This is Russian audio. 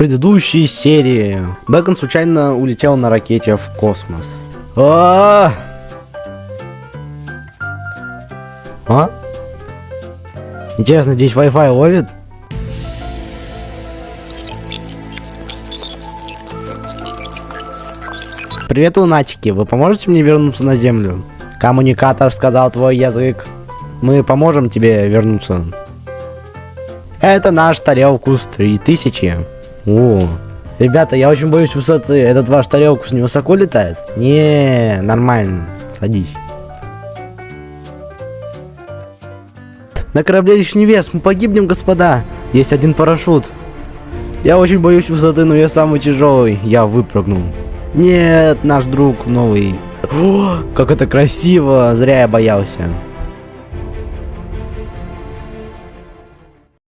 предыдущей серии Бэкон случайно улетел на ракете в космос. А? А? Интересно, здесь Wi-Fi ловит? Привет, лунатики, вы поможете мне вернуться на Землю? Коммуникатор сказал твой язык. Мы поможем тебе вернуться. Это наш Тарелкус 3000. О, ребята, я очень боюсь высоты. Этот ваш Тарелкус не высоко летает? Не, нормально. Садись. На корабле лишний вес, мы погибнем, господа. Есть один парашют. Я очень боюсь высоты, но я самый тяжелый. Я выпрыгнул. Нет, наш друг новый. О, как это красиво, зря я боялся.